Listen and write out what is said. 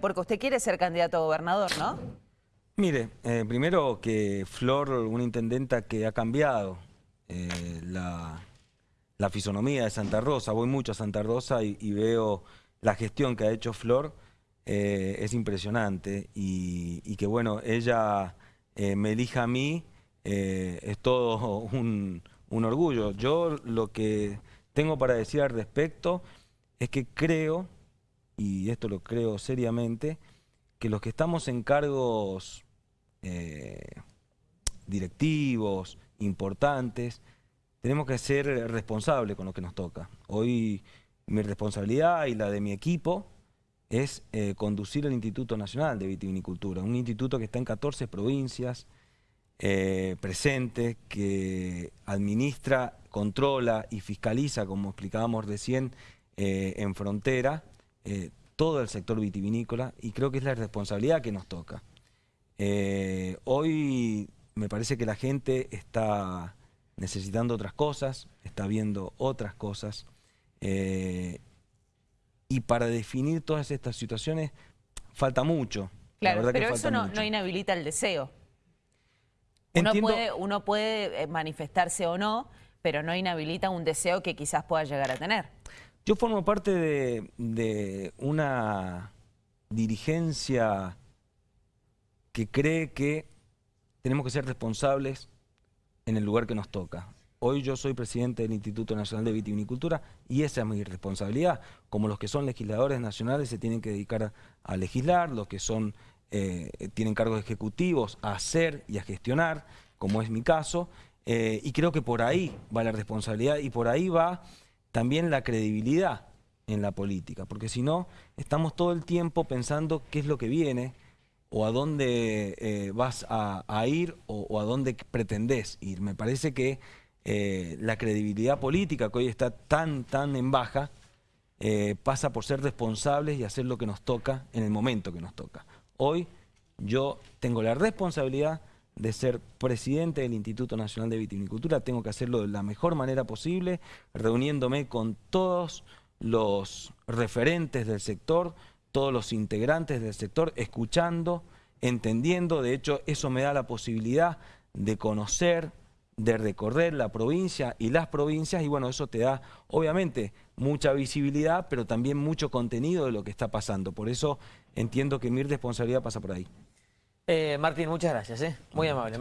Porque usted quiere ser candidato a gobernador, ¿no? Mire, eh, primero que Flor, una intendenta que ha cambiado eh, la, la, fisonomía de Santa Rosa, voy mucho a Santa Rosa y, veo la gestión que ha hecho Flor, eh, es impresionante y, y, que bueno, ella me elija a mí, es todo un, un orgullo. Yo lo que tengo para decir al respecto es que creo, y esto lo creo seriamente, que los que estamos en cargos eh, directivos, importantes, tenemos que ser responsables con lo que nos toca. Hoy mi responsabilidad y la de mi equipo es eh, conducir el Instituto Nacional de Vitivinicultura, un instituto que está en 14 provincias, eh, presente, que administra, controla y fiscaliza, como explicábamos recién, eh, en frontera, eh, todo el sector vitivinícola y creo que es la responsabilidad que nos toca. Eh, hoy me parece que la gente está necesitando otras cosas, está viendo otras cosas y para definir todas estas situaciones falta mucho. Claro, pero eso no, no, inhabilita el deseo. Uno puede, uno puede manifestarse o no, pero no inhabilita un deseo que quizás pueda llegar a tener. Yo formo parte de, una dirigencia que cree que tenemos que ser responsables en el lugar que nos toca. Hoy yo soy presidente del Instituto Nacional de Vitivinicultura y esa es mi responsabilidad. Como los que son legisladores nacionales se tienen que dedicar a, legislar, los que son eh, tienen cargos ejecutivos a hacer y a gestionar, como es mi caso, eh, y creo que por ahí va la responsabilidad y por ahí va también la credibilidad en la política, porque si no, estamos todo el tiempo pensando qué es lo que viene, o a dónde eh, vas a, ir, o, a dónde pretendés ir. Me parece que eh, la credibilidad política, que hoy está tan, tan en baja, eh, pasa por ser responsables y hacer lo que nos toca en el momento que nos toca. Hoy yo tengo la responsabilidad de ser presidente del Instituto Nacional de Vitivinicultura, tengo que hacerlo de la mejor manera posible, reuniéndome con todos los referentes del sector, todos los integrantes del sector, escuchando, entendiendo, de hecho eso me da la posibilidad de conocer, de recorrer la provincia y las provincias y bueno, eso te da obviamente mucha visibilidad, pero también mucho contenido de lo que está pasando. Por eso entiendo que mi responsabilidad pasa por ahí. Eh, Martín, muchas gracias, ¿eh? muy amable.